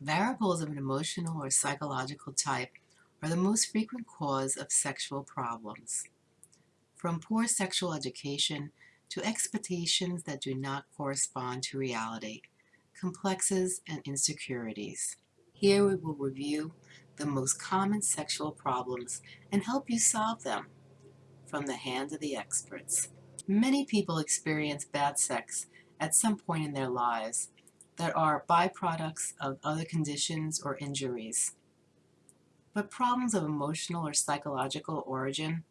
Variables of an emotional or psychological type are the most frequent cause of sexual problems. From poor sexual education to expectations that do not correspond to reality, complexes and insecurities. Here we will review the most common sexual problems and help you solve them from the hand of the experts. Many people experience bad sex at some point in their lives that are byproducts of other conditions or injuries. But problems of emotional or psychological origin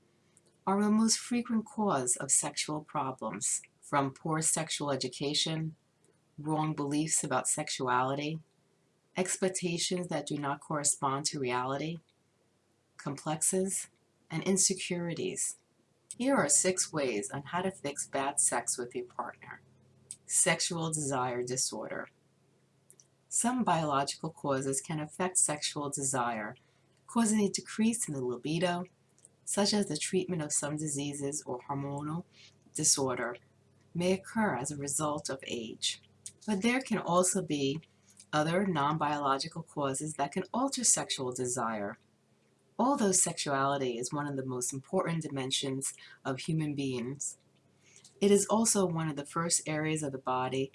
are the most frequent cause of sexual problems, from poor sexual education, wrong beliefs about sexuality, expectations that do not correspond to reality, complexes, and insecurities. Here are six ways on how to fix bad sex with your partner. Sexual desire disorder. Some biological causes can affect sexual desire, causing a decrease in the libido, such as the treatment of some diseases or hormonal disorder may occur as a result of age. But there can also be other non-biological causes that can alter sexual desire. Although sexuality is one of the most important dimensions of human beings, it is also one of the first areas of the body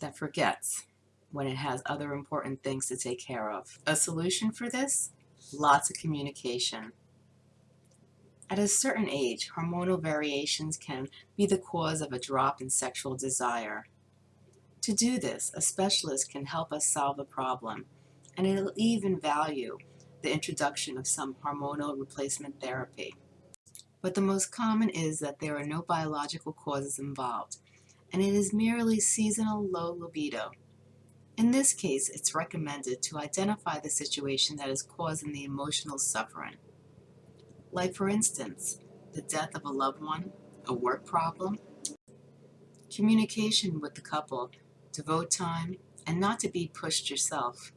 that forgets when it has other important things to take care of. A solution for this? Lots of communication. At a certain age, hormonal variations can be the cause of a drop in sexual desire. To do this, a specialist can help us solve the problem, and it'll even value the introduction of some hormonal replacement therapy. But the most common is that there are no biological causes involved, and it is merely seasonal low libido. In this case, it's recommended to identify the situation that is causing the emotional suffering. Like for instance, the death of a loved one, a work problem, communication with the couple, devote time, and not to be pushed yourself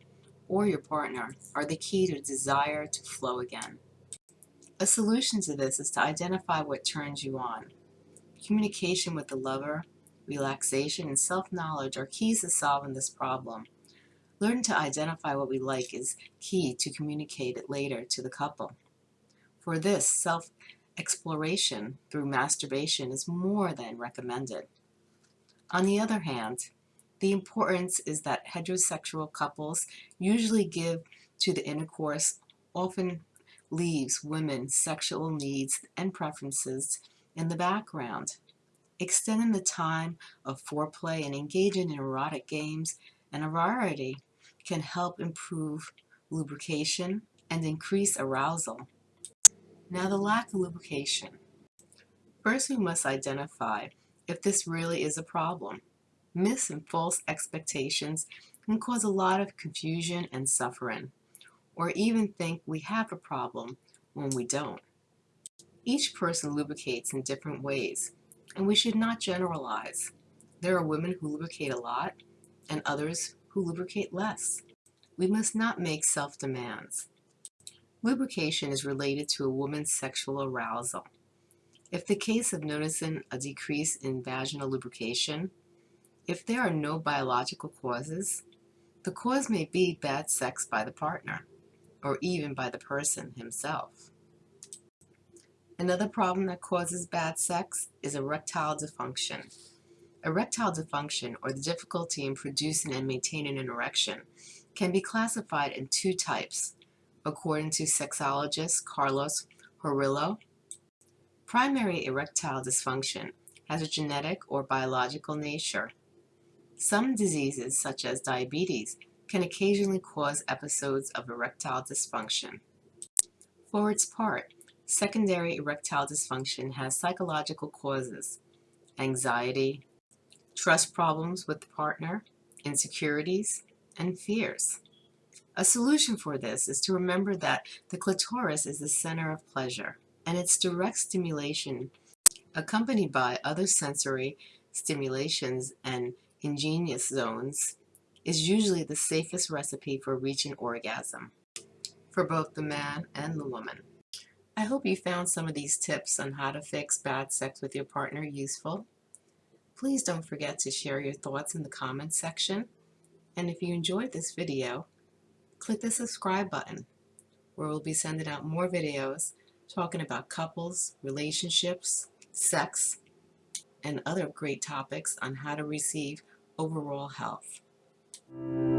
or your partner are the key to desire to flow again. A solution to this is to identify what turns you on. Communication with the lover, relaxation, and self-knowledge are keys to solving this problem. Learning to identify what we like is key to communicate it later to the couple. For this, self-exploration through masturbation is more than recommended. On the other hand, the importance is that heterosexual couples usually give to the intercourse often leaves women's sexual needs and preferences in the background. Extending the time of foreplay and engaging in erotic games and a variety can help improve lubrication and increase arousal. Now the lack of lubrication. First we must identify if this really is a problem. Myths and false expectations can cause a lot of confusion and suffering or even think we have a problem when we don't. Each person lubricates in different ways, and we should not generalize. There are women who lubricate a lot and others who lubricate less. We must not make self-demands. Lubrication is related to a woman's sexual arousal. If the case of noticing a decrease in vaginal lubrication, if there are no biological causes, the cause may be bad sex by the partner or even by the person himself. Another problem that causes bad sex is erectile dysfunction. Erectile dysfunction, or the difficulty in producing and maintaining an erection, can be classified in two types, according to sexologist Carlos Horillo. Primary erectile dysfunction has a genetic or biological nature. Some diseases, such as diabetes, can occasionally cause episodes of erectile dysfunction. For its part, secondary erectile dysfunction has psychological causes, anxiety, trust problems with the partner, insecurities, and fears. A solution for this is to remember that the clitoris is the center of pleasure, and its direct stimulation, accompanied by other sensory stimulations and ingenious zones, is usually the safest recipe for reaching orgasm for both the man and the woman. I hope you found some of these tips on how to fix bad sex with your partner useful. Please don't forget to share your thoughts in the comments section. And if you enjoyed this video, click the subscribe button where we'll be sending out more videos talking about couples, relationships, sex, and other great topics on how to receive overall health. Thank you.